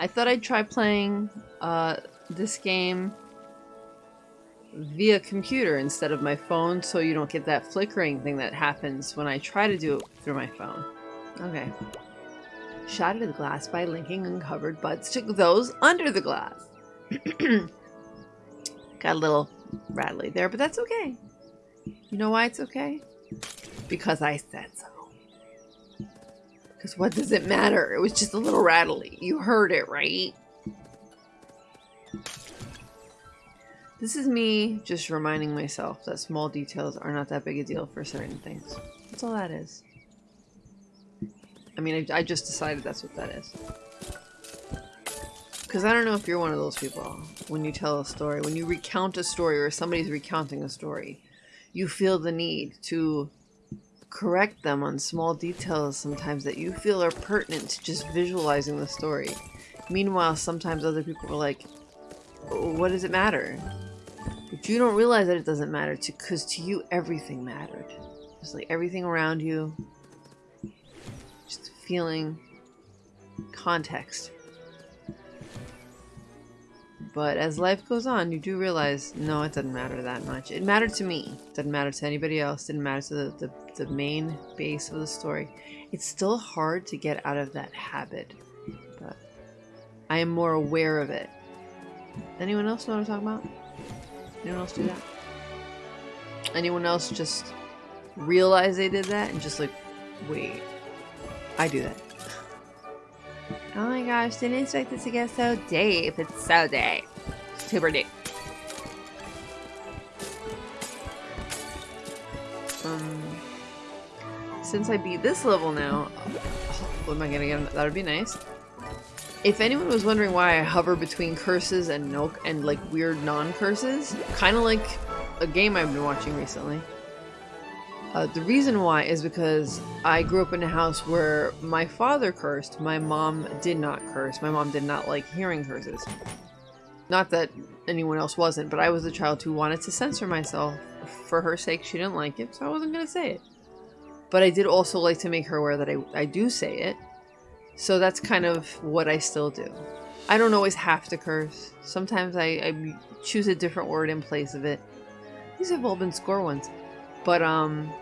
I thought I'd try playing uh, this game via computer instead of my phone so you don't get that flickering thing that happens when I try to do it through my phone. Okay. Into the glass by linking uncovered buds to those under the glass. Got a little rattly there, but that's okay. You know why it's okay? Because I said so. Because what does it matter? It was just a little rattly. You heard it, right? This is me just reminding myself that small details are not that big a deal for certain things. That's all that is. I mean, I, I just decided that's what that is. Because I don't know if you're one of those people. When you tell a story, when you recount a story or somebody's recounting a story, you feel the need to correct them on small details sometimes that you feel are pertinent to just visualizing the story. Meanwhile, sometimes other people are like, what does it matter? But you don't realize that it doesn't matter because to, to you everything mattered. Just like everything around you. Just feeling context. But as life goes on, you do realize, no, it doesn't matter that much. It mattered to me. It didn't matter to anybody else. It didn't matter to the, the, the main base of the story. It's still hard to get out of that habit. But I am more aware of it. Anyone else know what I'm talking about? Anyone else do that? Anyone else just realize they did that and just like, wait, I do that. Oh my gosh, didn't expect this to get so deep. It's so deep. Super deep. Um, since I beat this level now, what am I gonna get? That would be nice. If anyone was wondering why I hover between curses and no and like weird non-curses, kind of like a game I've been watching recently. Uh, the reason why is because I grew up in a house where my father cursed, my mom did not curse. My mom did not like hearing curses. Not that anyone else wasn't, but I was a child who wanted to censor myself. For her sake, she didn't like it, so I wasn't going to say it. But I did also like to make her aware that I, I do say it, so that's kind of what I still do. I don't always have to curse. Sometimes I, I choose a different word in place of it. These have all been score ones. But um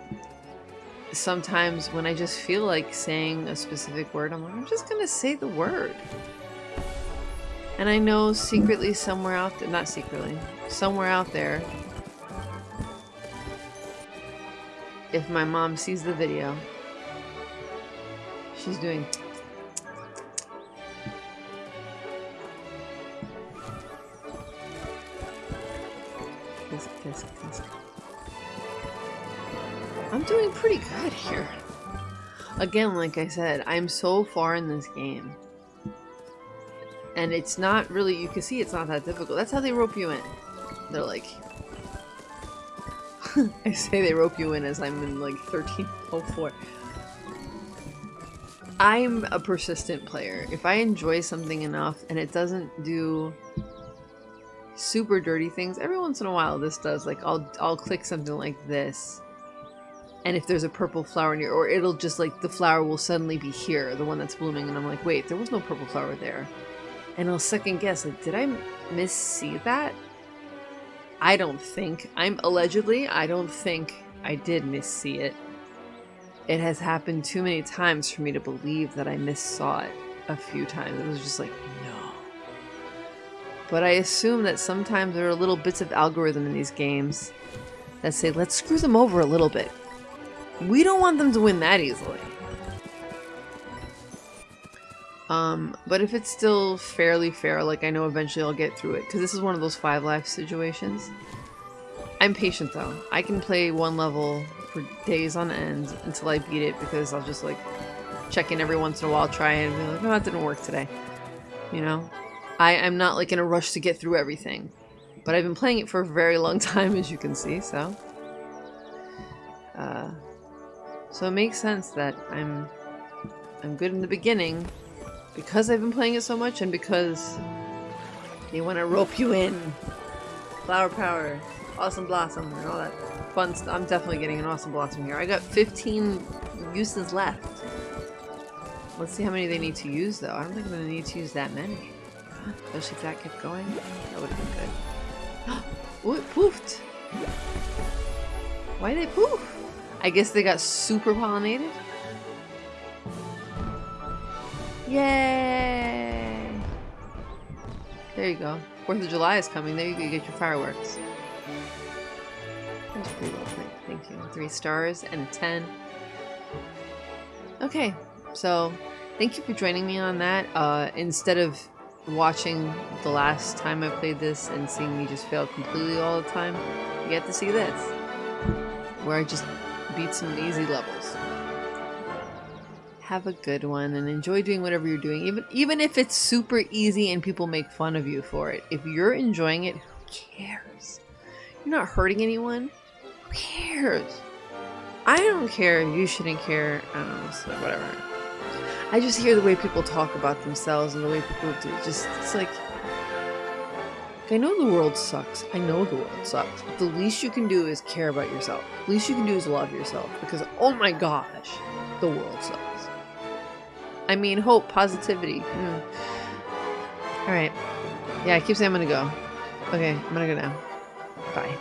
sometimes when I just feel like saying a specific word, I'm like, I'm just gonna say the word. And I know secretly somewhere out there, not secretly, somewhere out there, if my mom sees the video, she's doing kiss, kiss, kiss. I'm doing pretty good here. Again, like I said, I'm so far in this game. And it's not really, you can see it's not that difficult. That's how they rope you in. They're like... I say they rope you in as I'm in like 1304. I'm a persistent player. If I enjoy something enough and it doesn't do super dirty things, every once in a while this does. Like I'll I'll click something like this. And if there's a purple flower near or it'll just like the flower will suddenly be here, the one that's blooming, and I'm like, wait, there was no purple flower there. And I'll second guess, like, did I miss see that? I don't think. I'm allegedly, I don't think I did miss see it. It has happened too many times for me to believe that I miss saw it a few times. It was just like, no. But I assume that sometimes there are little bits of algorithm in these games that say, let's screw them over a little bit. We don't want them to win that easily. Um, but if it's still fairly fair, like I know eventually I'll get through it, because this is one of those five life situations. I'm patient though. I can play one level for days on end until I beat it, because I'll just like check in every once in a while, try and be like, oh, that didn't work today. You know? I, I'm not like in a rush to get through everything. But I've been playing it for a very long time, as you can see, so... Uh, so it makes sense that I'm I'm good in the beginning because I've been playing it so much and because they want to rope you in. Flower power, awesome blossom, and all that fun stuff. I'm definitely getting an awesome blossom here. I got 15 uses left. Let's see how many they need to use, though. I don't think I'm going to need to use that many. Especially if that kept going. That would have been good. oh, it poofed! Why did they poof? I guess they got super pollinated? Yay! There you go. Fourth of July is coming. There you go. get your fireworks. That's pretty well. Thank you. Three stars and a ten. Okay, so thank you for joining me on that. Uh, instead of watching the last time I played this and seeing me just fail completely all the time, you get to see this, where I just beat some easy levels. Have a good one and enjoy doing whatever you're doing, even even if it's super easy and people make fun of you for it. If you're enjoying it, who cares? You're not hurting anyone. Who cares? I don't care. You shouldn't care. Know. So whatever. I just hear the way people talk about themselves and the way people do. Just it's like I know the world sucks. I know the world sucks. But the least you can do is care about yourself. The least you can do is love yourself. Because oh my gosh, the world sucks. I mean, hope, positivity. Mm. All right. Yeah, I keep saying I'm gonna go. Okay, I'm gonna go now. Bye.